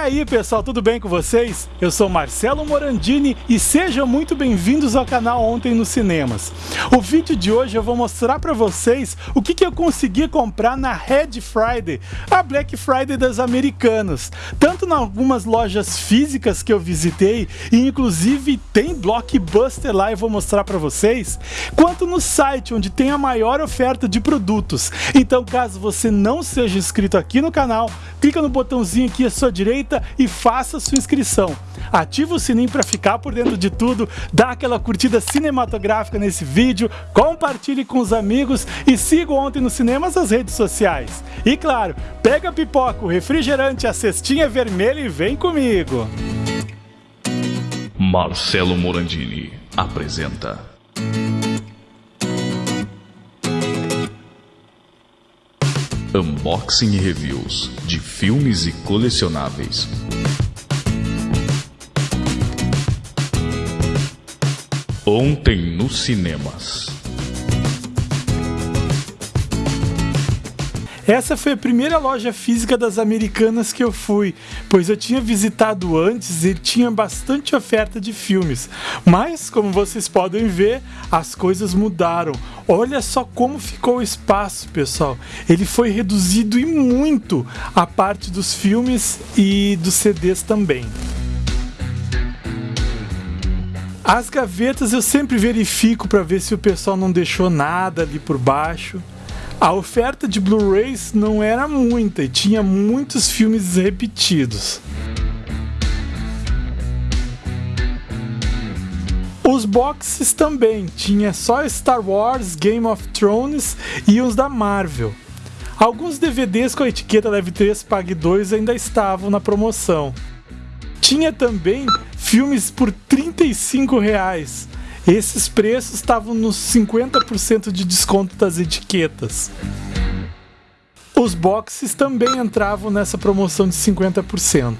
aí pessoal, tudo bem com vocês? Eu sou Marcelo Morandini e sejam muito bem-vindos ao canal Ontem nos Cinemas. O vídeo de hoje eu vou mostrar para vocês o que, que eu consegui comprar na Red Friday, a Black Friday das americanas. Tanto em algumas lojas físicas que eu visitei, e inclusive tem Blockbuster lá e vou mostrar para vocês, quanto no site onde tem a maior oferta de produtos. Então caso você não seja inscrito aqui no canal, clica no botãozinho aqui à sua direita e faça sua inscrição. Ativa o sininho para ficar por dentro de tudo, dá aquela curtida cinematográfica nesse vídeo, compartilhe com os amigos e siga ontem no cinemas as redes sociais. E claro, pega a pipoca, o refrigerante, a cestinha vermelha e vem comigo. Marcelo Morandini apresenta Unboxing e reviews de filmes e colecionáveis. Ontem nos cinemas. Essa foi a primeira loja física das americanas que eu fui, pois eu tinha visitado antes e tinha bastante oferta de filmes. Mas, como vocês podem ver, as coisas mudaram. Olha só como ficou o espaço, pessoal. Ele foi reduzido e muito a parte dos filmes e dos CDs também. As gavetas eu sempre verifico para ver se o pessoal não deixou nada ali por baixo. A oferta de Blu-rays não era muita e tinha muitos filmes repetidos. Os boxes também, tinha só Star Wars, Game of Thrones e os da Marvel. Alguns DVDs com a etiqueta Leve 3 Pague 2 ainda estavam na promoção. Tinha também filmes por 35 reais, esses preços estavam nos 50% de desconto das etiquetas. Os boxes também entravam nessa promoção de 50%.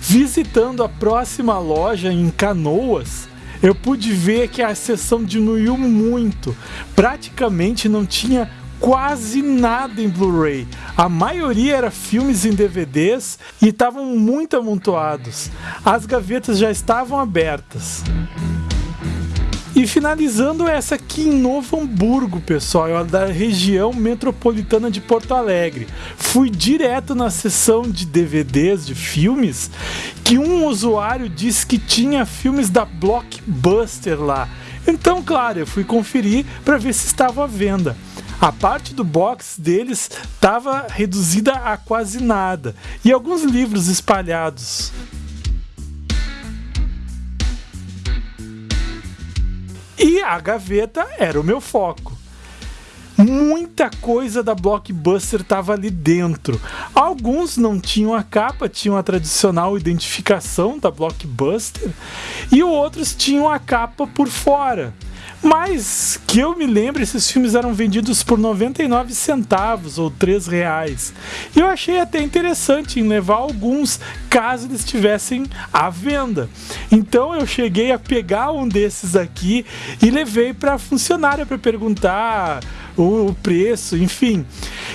Visitando a próxima loja em Canoas, eu pude ver que a seção diminuiu muito. Praticamente não tinha quase nada em Blu-ray. A maioria era filmes em DVDs e estavam muito amontoados. As gavetas já estavam abertas. E finalizando essa aqui em Novo Hamburgo, pessoal, é da região metropolitana de Porto Alegre. Fui direto na seção de DVDs de filmes que um usuário disse que tinha filmes da Blockbuster lá. Então, claro, eu fui conferir para ver se estava à venda a parte do box deles estava reduzida a quase nada e alguns livros espalhados. E a gaveta era o meu foco. Muita coisa da Blockbuster estava ali dentro. Alguns não tinham a capa, tinham a tradicional identificação da Blockbuster, e outros tinham a capa por fora. Mas que eu me lembro, esses filmes eram vendidos por 99 centavos ou 3 reais. E eu achei até interessante em levar alguns caso eles estivessem à venda. Então eu cheguei a pegar um desses aqui e levei para a funcionária para perguntar o, o, preço, enfim.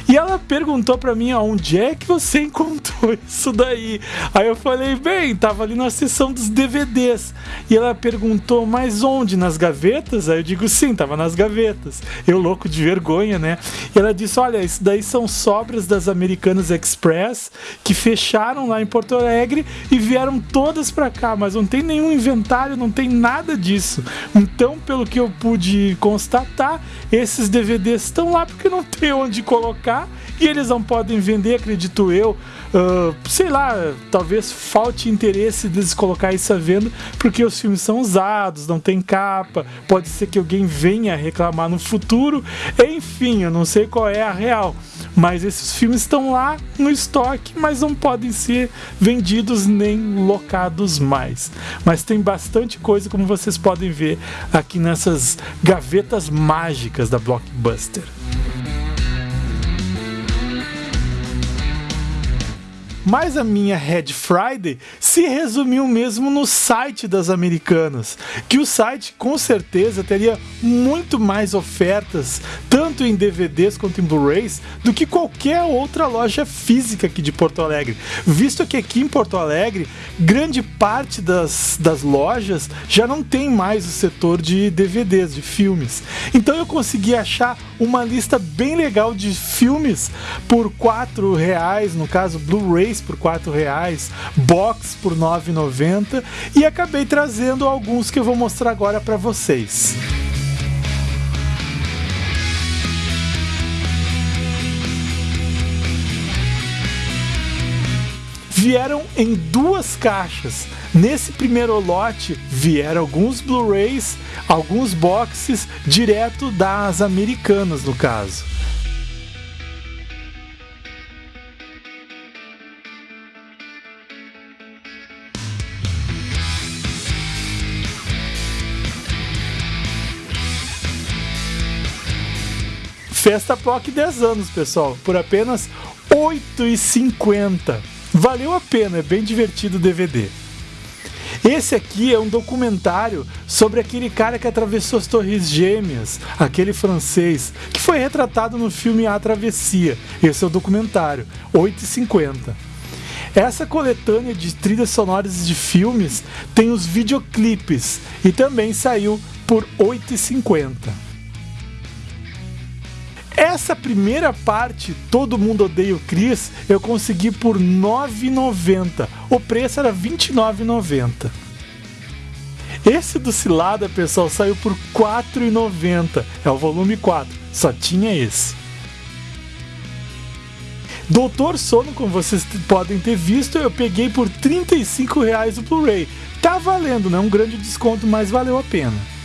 E ela perguntou para mim onde é que você encontrou isso daí. Aí eu falei, bem, tava ali na seção dos DVDs. E ela perguntou, mas onde? Nas gavetas? Aí eu digo, sim, tava nas gavetas. Eu louco de vergonha, né? E ela disse, olha, isso daí são sobras das Americanas Express que fecharam lá em Porto Alegre e vieram todas para cá, mas não tem nenhum inventário, não tem nada disso. Então, pelo que eu pude constatar, esses DVDs estão lá porque não tem onde colocar e eles não podem vender, acredito eu. Uh, sei lá, talvez falte interesse deles colocar isso à venda porque os filmes são usados, não tem capa, pode ser que alguém venha reclamar no futuro. Enfim, eu não sei qual é a real. Mas esses filmes estão lá no estoque, mas não podem ser vendidos nem locados mais. Mas tem bastante coisa, como vocês podem ver aqui nessas gavetas mágicas da Blockbuster. Mas a minha Red Friday se resumiu mesmo no site das americanas, que o site com certeza teria muito mais ofertas, tanto em DVDs quanto em Blu-rays, do que qualquer outra loja física aqui de Porto Alegre, visto que aqui em Porto Alegre, grande parte das, das lojas já não tem mais o setor de DVDs, de filmes. Então eu consegui achar uma lista bem legal de filmes por quatro reais, no caso Blu-rays por quatro reais, box por 9,90 e acabei trazendo alguns que eu vou mostrar agora para vocês. vieram em duas caixas. Nesse primeiro lote vieram alguns Blu-rays, alguns boxes direto das americanas, no caso. Festa POC 10 anos, pessoal, por apenas R$ 8,50. Valeu a pena, é bem divertido o DVD. Esse aqui é um documentário sobre aquele cara que atravessou as Torres Gêmeas, aquele francês, que foi retratado no filme A Travessia. Esse é o documentário, 8,50. Essa coletânea de trilhas sonoras de filmes tem os videoclipes e também saiu por 8,50. Essa primeira parte, Todo Mundo Odeia o Chris, eu consegui por R$ 9,90. O preço era R$ 29,90. Esse do Cilada, pessoal, saiu por R$ 4,90. É o volume 4. Só tinha esse. Doutor Sono, como vocês podem ter visto, eu peguei por 35 reais o Blu-ray. Tá valendo, não é um grande desconto, mas valeu a pena.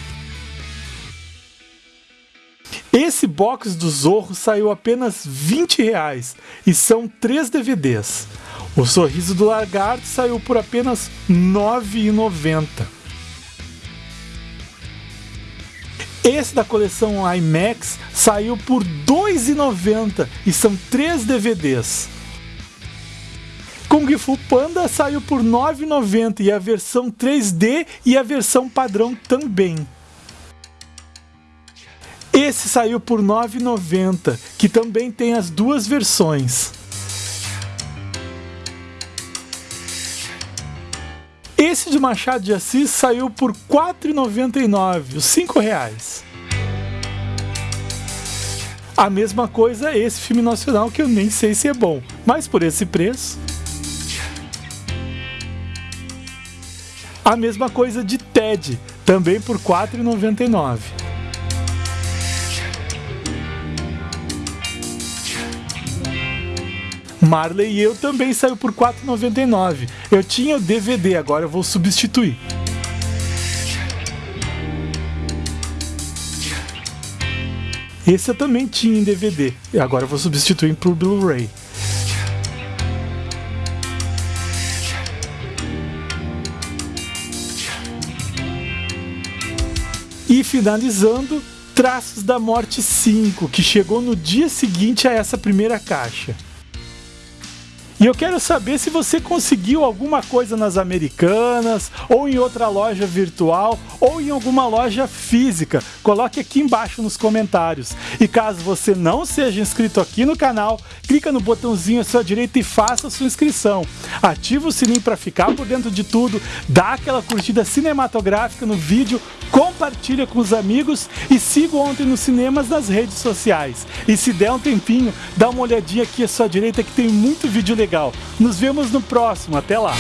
Esse box do Zorro saiu apenas 20 reais e são três DVDs. O Sorriso do Lagarto saiu por apenas R$ 9,90. Esse da coleção IMAX saiu por R$ 2,90 e são três DVDs. Kung Fu Panda saiu por R$ 9,90 e a versão 3D e a versão padrão também. Esse saiu por R$ 9,90, que também tem as duas versões. Esse de Machado de Assis saiu por R$ 4,99, os R$ reais. A mesma coisa esse filme nacional que eu nem sei se é bom, mas por esse preço. A mesma coisa de Ted, também por R$ 4,99. Marley e eu também saiu por 4,99. Eu tinha o DVD, agora eu vou substituir. Esse eu também tinha em DVD, e agora eu vou substituir por Blu-ray. E finalizando, Traços da Morte 5, que chegou no dia seguinte a essa primeira caixa. E eu quero saber se você conseguiu alguma coisa nas americanas, ou em outra loja virtual, ou em alguma loja física. Coloque aqui embaixo nos comentários. E caso você não seja inscrito aqui no canal, clica no botãozinho à sua direita e faça a sua inscrição. Ativa o sininho para ficar por dentro de tudo, dá aquela curtida cinematográfica no vídeo, compartilha com os amigos e siga ontem nos cinemas nas redes sociais. E se der um tempinho, dá uma olhadinha aqui à sua direita que tem muito vídeo legal legal. Nos vemos no próximo. Até lá!